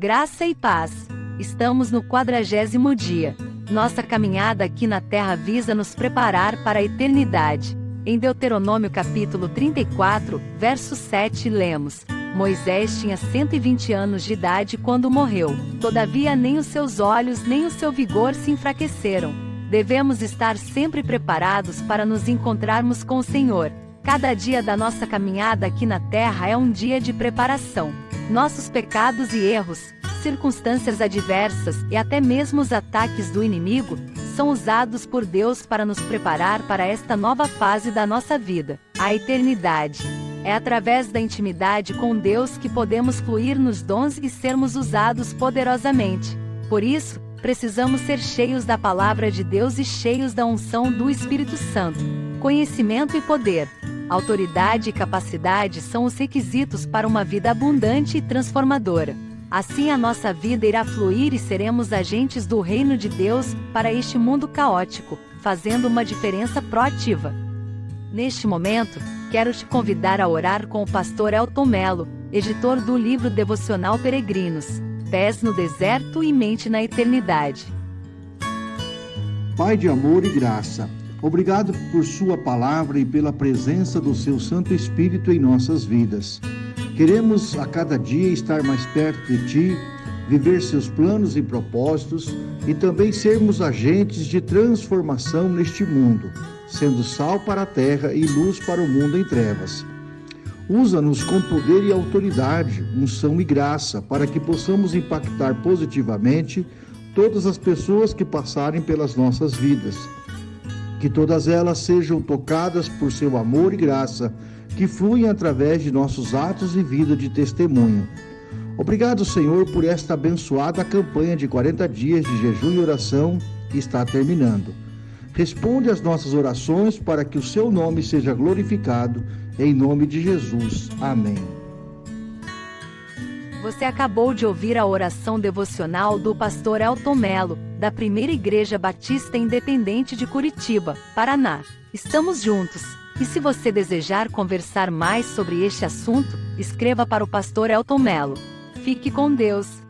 Graça e paz. Estamos no quadragésimo dia. Nossa caminhada aqui na Terra visa nos preparar para a eternidade. Em Deuteronômio capítulo 34, verso 7 lemos: Moisés tinha 120 anos de idade quando morreu. Todavia nem os seus olhos nem o seu vigor se enfraqueceram. Devemos estar sempre preparados para nos encontrarmos com o Senhor. Cada dia da nossa caminhada aqui na Terra é um dia de preparação. Nossos pecados e erros, circunstâncias adversas e até mesmo os ataques do inimigo são usados por Deus para nos preparar para esta nova fase da nossa vida, a eternidade. É através da intimidade com Deus que podemos fluir nos dons e sermos usados poderosamente. Por isso, precisamos ser cheios da palavra de Deus e cheios da unção do Espírito Santo. Conhecimento e poder, autoridade e capacidade são os requisitos para uma vida abundante e transformadora. Assim a nossa vida irá fluir e seremos agentes do reino de Deus para este mundo caótico, fazendo uma diferença proativa. Neste momento, quero te convidar a orar com o pastor Elton Melo, editor do livro devocional Peregrinos, Pés no Deserto e Mente na Eternidade. Pai de amor e graça, Obrigado por Sua palavra e pela presença do Seu Santo Espírito em nossas vidas. Queremos a cada dia estar mais perto de Ti, viver Seus planos e propósitos e também sermos agentes de transformação neste mundo, sendo sal para a terra e luz para o mundo em trevas. Usa-nos com poder e autoridade, unção e graça, para que possamos impactar positivamente todas as pessoas que passarem pelas nossas vidas que todas elas sejam tocadas por seu amor e graça, que fluem através de nossos atos e vida de testemunho. Obrigado, Senhor, por esta abençoada campanha de 40 dias de jejum e oração que está terminando. Responde às nossas orações para que o seu nome seja glorificado, em nome de Jesus. Amém. Você acabou de ouvir a oração devocional do pastor Elton Melo, da Primeira Igreja Batista Independente de Curitiba, Paraná. Estamos juntos. E se você desejar conversar mais sobre este assunto, escreva para o pastor Elton Melo. Fique com Deus.